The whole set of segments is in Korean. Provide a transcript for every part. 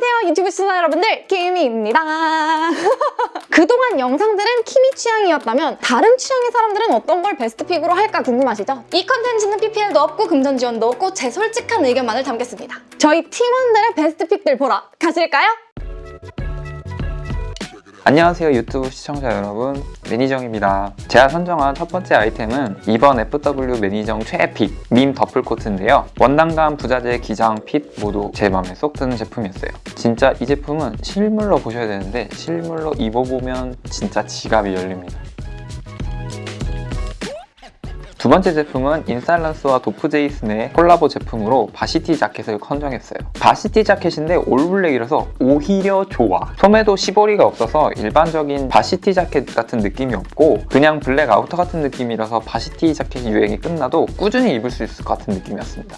안녕하세요 유튜브 시청자 여러분들 키미입니다 그동안 영상들은 키미 취향이었다면 다른 취향의 사람들은 어떤 걸 베스트 pick으로 할까 궁금하시죠? 이 컨텐츠는 PPL도 없고 금전 지원도 없고 제 솔직한 의견만을 담겠습니다 저희 팀원들의 베스트 pick들 보러 가실까요? 안녕하세요 유튜브 시청자 여러분. 매니정입니다. 제가 선정한 첫 번째 아이템은 이번 FW 매니정 최애pick 밈 더플 코트인데요. 원단감, 부자재, 기장, fit 모두 제 마음에 쏙 드는 제품이었어요. 진짜 이 제품은 실물로 보셔야 되는데 실물로 입어보면 진짜 지갑이 열립니다 두 번째 제품은 인살런스와 도프제이슨의 콜라보 제품으로 바시티 자켓을 선정했어요. varsity 자켓인데 all black이라서 오히려 좋아. 소매도 시보리가 없어서 일반적인 varsity 자켓 같은 느낌이 없고 그냥 블랙 outer 같은 느낌이라서 varsity 자켓 유행이 끝나도 꾸준히 입을 수 있을 것 같은 느낌이었습니다.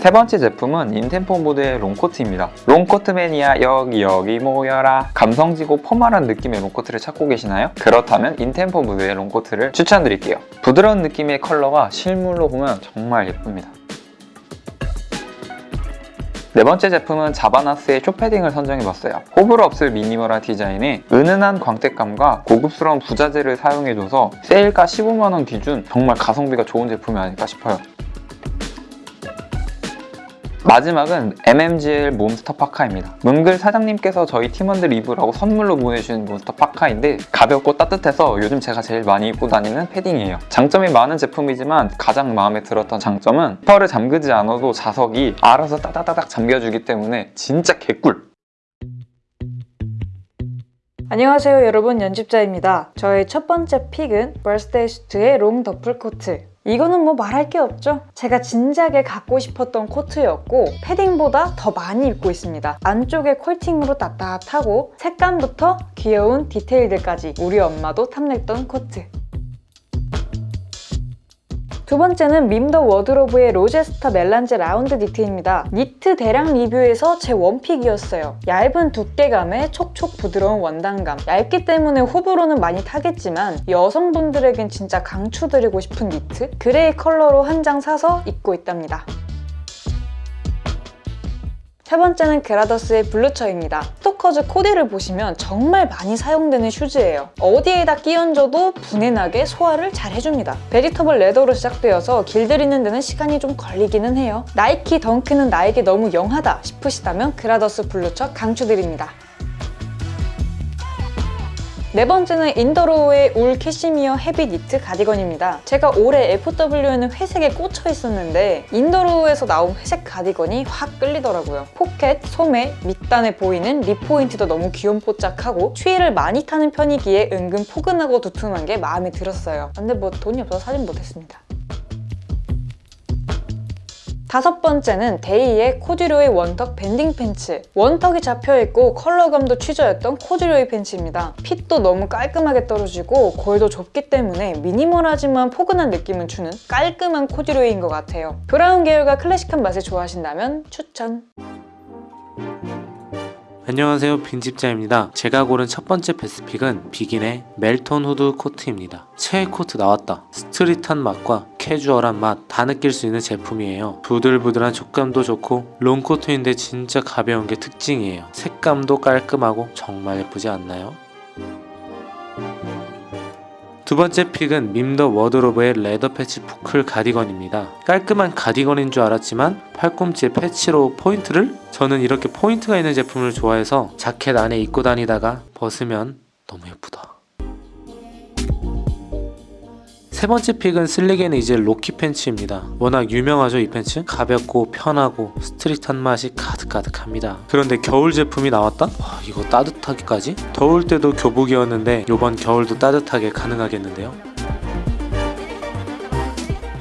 세 번째 제품은 인템포무드의 롱코트입니다. 롱코트 매니아 여기 여기 모여라 감성지고 formal한 느낌의 롱코트를 찾고 계시나요? 그렇다면 인템포무드의 롱코트를 추천드릴게요. 부드러운 느낌의 컬러가 실물로 보면 정말 예쁩니다. 네 번째 제품은 자바나스의 short패딩을 선정해봤어요. 호불호 없을 minimal한 디자인에 은은한 광택감과 고급스러운 부자재를 사용해줘서 세일가 15만원 기준 정말 가성비가 좋은 제품이 아닐까 싶어요. 마지막은 MMGL 몬스터 파카입니다. 문글 사장님께서 저희 팀원들 입으라고 선물로 보내주신 몬스터 파카인데 가볍고 따뜻해서 요즘 제가 제일 많이 입고 다니는 패딩이에요. 장점이 많은 제품이지만 가장 마음에 들었던 장점은 펄을 잠그지 않아도 자석이 알아서 따다다닥 잠겨주기 때문에 진짜 개꿀! 안녕하세요 여러분 연집자입니다. 저의 첫 번째 pick은 벌스데이 수트의 long 더플 코트 이거는 뭐 말할 게 없죠? 제가 진작에 갖고 싶었던 코트였고 패딩보다 더 많이 입고 있습니다. 안쪽에 퀼팅으로 따뜻하고 색감부터 귀여운 디테일들까지 우리 엄마도 탐냈던 코트. 두 번째는 밈더 워드로브의 로제스타 melange 라운드 니트입니다. 니트 대량 리뷰에서 제 one pick이었어요. 얇은 두께감에 촉촉 부드러운 원단감. 얇기 때문에 호불호는 많이 타겠지만 여성분들에겐 진짜 강추드리고 싶은 니트? 그레이 컬러로 한 장 사서 입고 있답니다. 세 번째는 그라더스의 블루처입니다. 스토커즈 코디를 보시면 정말 많이 사용되는 슈즈예요. 어디에다 끼얹어도 분해나게 소화를 잘 해줍니다. vegetable leather로 제작되어서 길들이는 데는 시간이 좀 걸리기는 해요. 나이키 덩크는 나에게 너무 young하다 싶으시다면 그라더스 블루처 강추드립니다. 네 번째는 인더로우의 울 캐시미어 heavy 니트 가디건입니다. 제가 올해 FW에는 회색에 꽂혀 있었는데 인더로우에서 나온 회색 가디건이 확 끌리더라고요. 포켓, 소매, 밑단에 보이는 rib 포인트도 너무 귀염뽀짝하고 추위를 많이 타는 편이기에 은근 포근하고 두툼한 게 마음에 들었어요. 근데 뭐 돈이 없어서 사진 못했습니다. 다섯 번째는 데이의 코듀로이 one tuck banding 팬츠. one tuck이 잡혀있고 컬러감도 취저였던 코듀로이 팬츠입니다. fit도 너무 깔끔하게 떨어지고 골도 좁기 때문에 minimal하지만 포근한 느낌을 주는 깔끔한 코듀로이인 것 같아요. 브라운 계열과 클래식한 맛을 좋아하신다면 추천! 안녕하세요 빈집자입니다. 제가 고른 첫 번째 best pick은 비긴의 멜톤 후드 코트입니다. 최애 코트 나왔다. street한 맛과 캐주얼한 맛 다 느낄 수 있는 제품이에요. 부들부들한 촉감도 좋고 롱코트인데 진짜 가벼운 게 특징이에요. 색감도 깔끔하고 정말 예쁘지 않나요? 두 번째 pick은 밈더 워드로브의 leather patch boucle 가디건입니다. 깔끔한 가디건인 줄 알았지만 팔꿈치에 patch로 포인트를? 저는 이렇게 포인트가 있는 제품을 좋아해서 자켓 안에 입고 다니다가 벗으면 너무 예쁘다. 세 번째 pick은 슬릭앤 이젤 로키 팬츠입니다. 워낙 유명하죠 이 팬츠? 가볍고 편하고 street한 맛이 가득가득합니다. 그런데 겨울 제품이 나왔다? 와 이거 따뜻하기까지? 더울 때도 교복이었는데 이번 겨울도 따뜻하게 가능하겠는데요?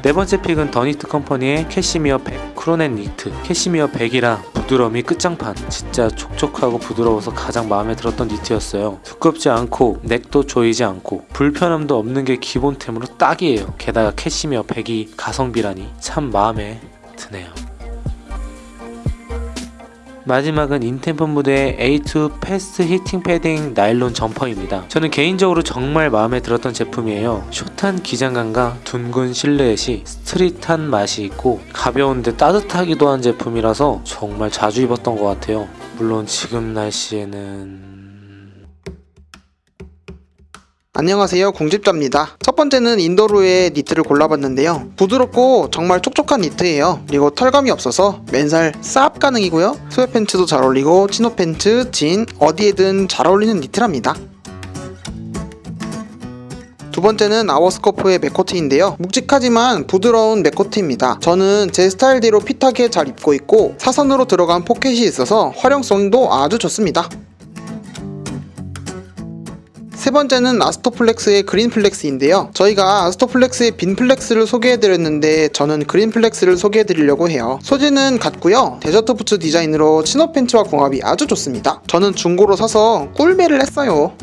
네 번째 pick은 더니트 컴퍼니의 캐시미어 100 crew neck 니트. 캐시미어 100이라 부드러움의 끝장판 진짜 촉촉하고 부드러워서 가장 마음에 들었던 니트였어요. 두껍지 않고 neck도 조이지 않고 불편함도 없는 게 기본템으로 딱이에요. 게다가 캐시미어 100이 가성비라니 참 마음에 드네요 마지막은 인템포무드의 A2 fast heating 패딩 나일론 점퍼입니다. 저는 개인적으로 정말 마음에 들었던 제품이에요. 숏한 기장감과 둥근 실루엣이 street한 맛이 있고 가벼운데 따뜻하기도 한 제품이라서 정말 자주 입었던 것 같아요. 물론 지금 날씨에는... 안녕하세요 공집자입니다. 첫 번째는 인도루의 니트를 골라봤는데요. 부드럽고 정말 촉촉한 니트예요. 그리고 털감이 없어서 맨살 쌉 가능이고요. sweat pants도 잘 어울리고 치노 팬츠, 진 어디에든 잘 어울리는 니트랍니다. 두 번째는 아워스코프의 맥코트인데요. 묵직하지만 부드러운 맥코트입니다. 저는 제 스타일대로 fit하게 잘 입고 있고 사선으로 들어간 포켓이 있어서 활용성도 아주 좋습니다 세 번째는 아스토플렉스의 그린플렉스인데요. 저희가 아스토플렉스의 빈플렉스를 소개해드렸는데 저는 그린플렉스를 소개해드리려고 해요. 소재는 같고요. desert 부츠 디자인으로 치노 팬츠와 궁합이 아주 좋습니다. 저는 중고로 사서 꿀매를 했어요.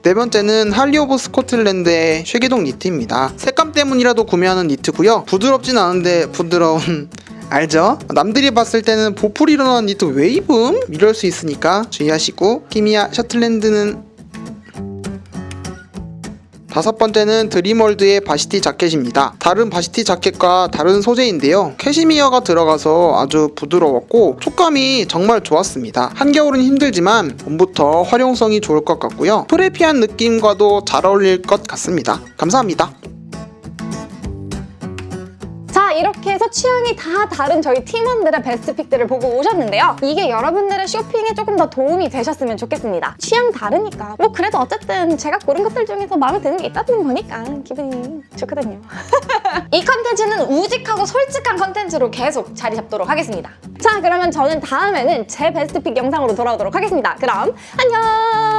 네 번째는 할리 오브 스코틀랜드의 shaggy dog 니트입니다. 색감 때문이라도 구매하는 니트고요. 부드럽진 않은데 부드러운 알죠? 남들이 봤을 때는 보풀 일어나는 니트 왜 입음? 이럴 수 있으니까 주의하시고 키미야 셔틀랜드는 다섯 번째는 드림월드의 varsity 자켓입니다. 다른 varsity 자켓과 다른 소재인데요. 캐시미어가 들어가서 아주 부드러웠고 촉감이 정말 좋았습니다. 한겨울은 힘들지만 봄부터 활용성이 좋을 것 같고요. preppy한 느낌과도 잘 어울릴 것 같습니다. 감사합니다. 자 이렇게 해서 취향이 다 다른 저희 팀원들의 best pick들을 보고 오셨는데요. 이게 여러분들의 쇼핑에 조금 더 도움이 되셨으면 좋겠습니다. 취향 다르니까 뭐 그래도 어쨌든 제가 고른 것들 중에서 마음에 드는 게 있다는 거니까 기분이 좋거든요. 이 컨텐츠는 우직하고 솔직한 컨텐츠로 계속 자리 잡도록 하겠습니다. 자 그러면 저는 다음에는 제 베스트 픽 영상으로 돌아오도록 하겠습니다. 그럼 안녕!